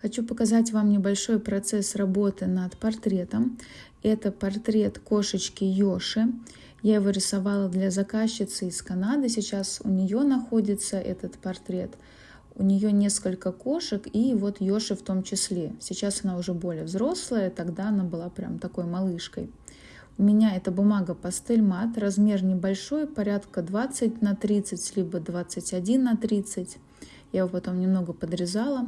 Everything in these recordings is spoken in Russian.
Хочу показать вам небольшой процесс работы над портретом. Это портрет кошечки Йоши. Я его рисовала для заказчицы из Канады. Сейчас у нее находится этот портрет. У нее несколько кошек, и вот Йоши в том числе. Сейчас она уже более взрослая, тогда она была прям такой малышкой. У меня это бумага пастель мат, размер небольшой, порядка 20 на 30, либо 21 на 30. Я его потом немного подрезала.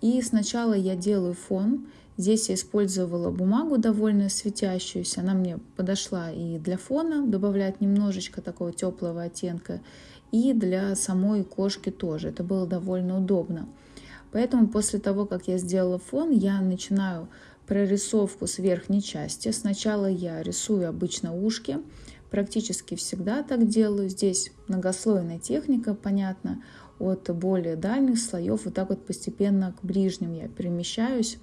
И сначала я делаю фон. Здесь я использовала бумагу довольно светящуюся. Она мне подошла и для фона, добавляет немножечко такого теплого оттенка, и для самой кошки тоже. Это было довольно удобно. Поэтому после того, как я сделала фон, я начинаю прорисовку с верхней части. Сначала я рисую обычно ушки, практически всегда так делаю. Здесь многослойная техника, понятно от более дальних слоев вот так вот постепенно к ближним я перемещаюсь.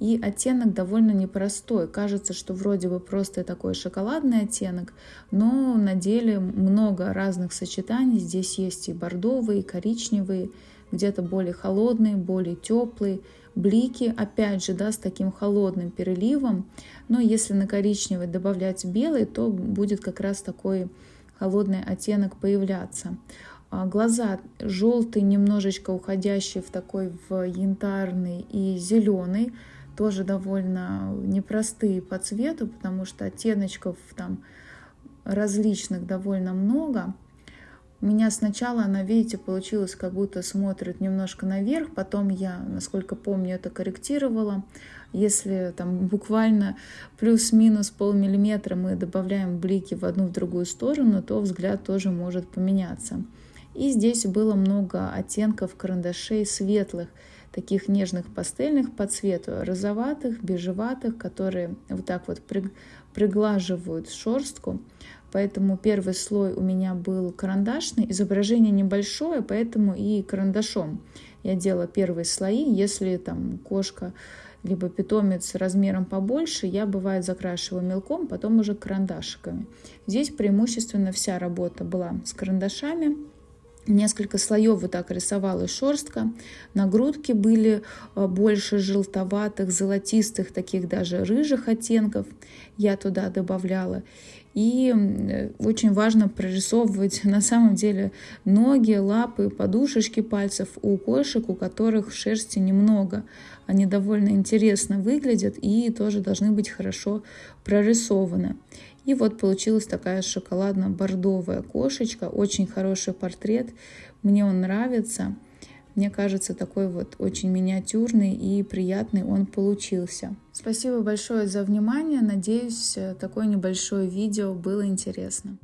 И оттенок довольно непростой. Кажется, что вроде бы просто такой шоколадный оттенок, но на деле много разных сочетаний. Здесь есть и бордовые, и коричневые, где-то более холодные, более теплые. Блики, опять же, да, с таким холодным переливом. Но если на коричневый добавлять белый, то будет как раз такой холодный оттенок появляться. А, глаза желтый, немножечко уходящий в такой в янтарный и зеленый, тоже довольно непростые по цвету, потому что оттеночков там различных довольно много. У меня сначала она, видите, получилось, как будто смотрит немножко наверх, потом я, насколько помню, это корректировала. Если там буквально плюс-минус полмиллиметра мы добавляем блики в одну в другую сторону, то взгляд тоже может поменяться. И здесь было много оттенков карандашей светлых, таких нежных пастельных по цвету, розоватых, бежеватых, которые вот так вот приглаживают шерстку. Поэтому первый слой у меня был карандашный, изображение небольшое, поэтому и карандашом я делала первые слои. Если там кошка либо питомец размером побольше, я бывает закрашиваю мелком, потом уже карандашиками. Здесь преимущественно вся работа была с карандашами. Несколько слоев вот так рисовала шерстка. На грудке были э, больше желтоватых, золотистых, таких даже рыжих оттенков. Я туда добавляла. И э, очень важно прорисовывать на самом деле ноги, лапы, подушечки пальцев у кошек, у которых шерсти немного. Они довольно интересно выглядят и тоже должны быть хорошо прорисованы. И вот получилась такая шоколадно-бордовая кошечка. Очень хороший портрет. Мне он нравится. Мне кажется, такой вот очень миниатюрный и приятный он получился. Спасибо большое за внимание. Надеюсь, такое небольшое видео было интересно.